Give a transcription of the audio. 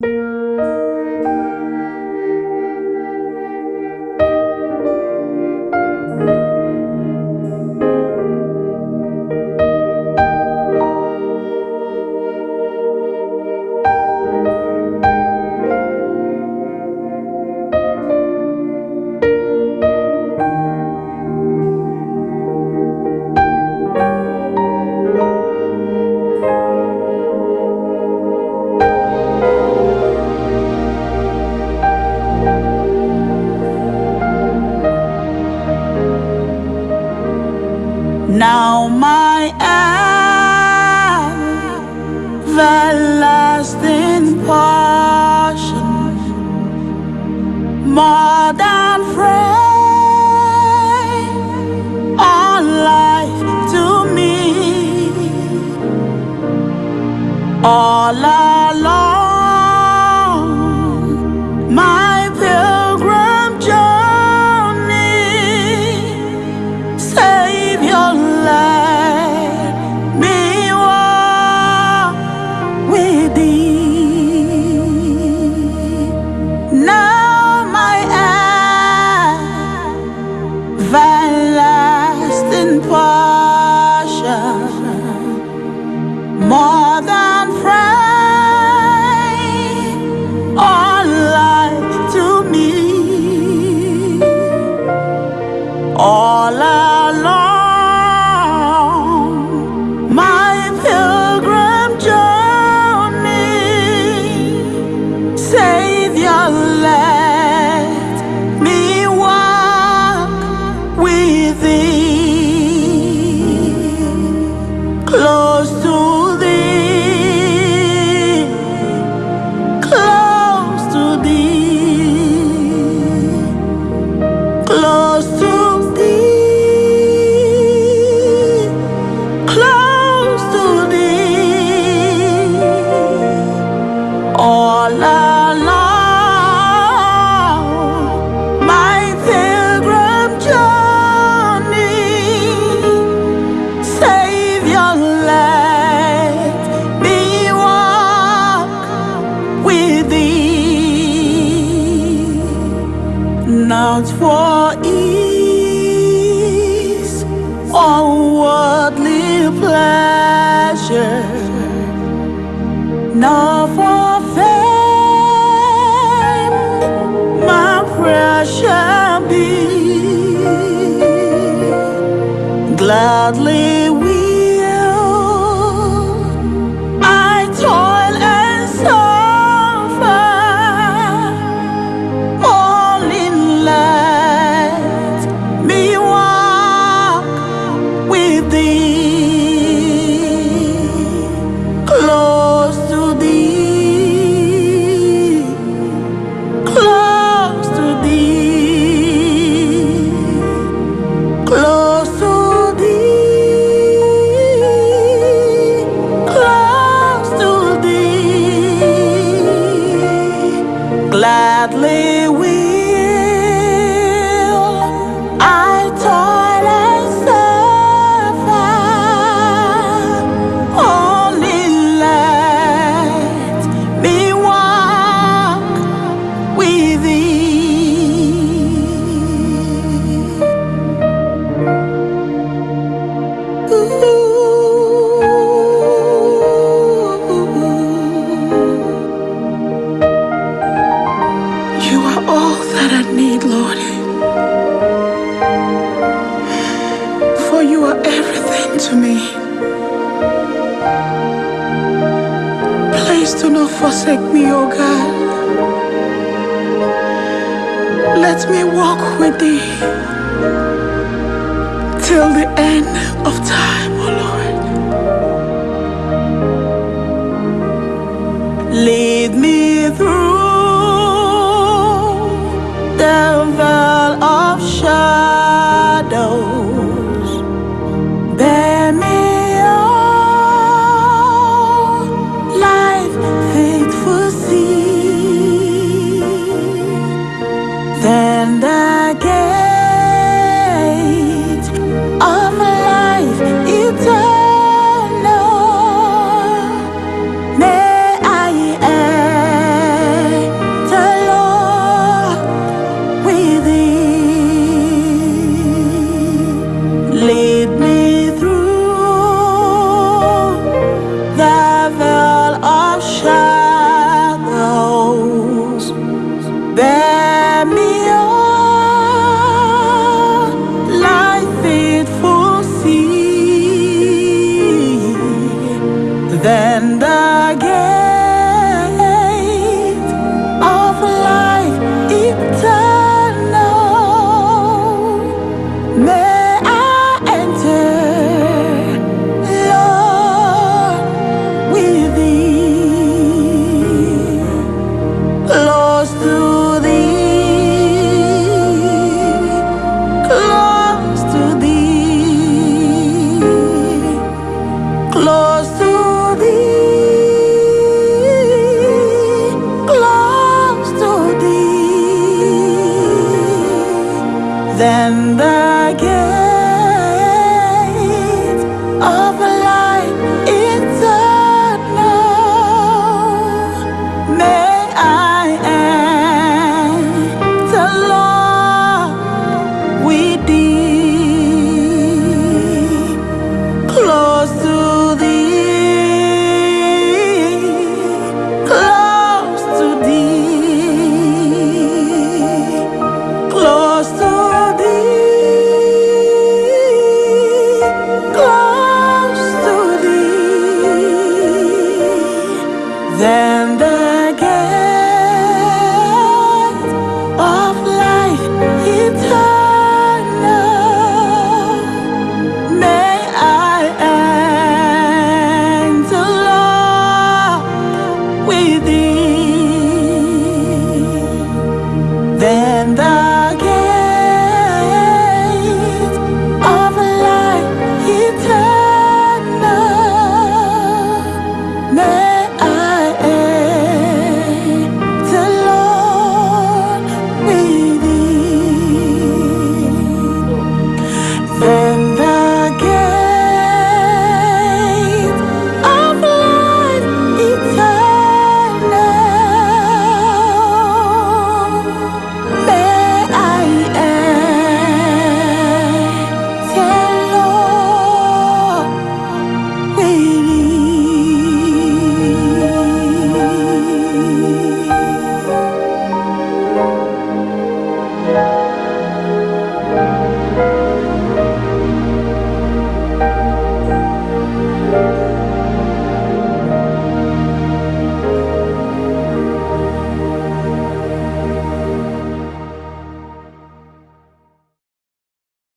Música everlasting portion, more than friend, all life to me, all along all along my pilgrim journey. Savior, let me walk with thee not for ease or worldly pleasure, nor Gladly gladly will You are all that I need, Lord. For you are everything to me. Please do not forsake me, O God. Let me walk with thee till the end of time, O Lord. Lead me through Then the thee. Then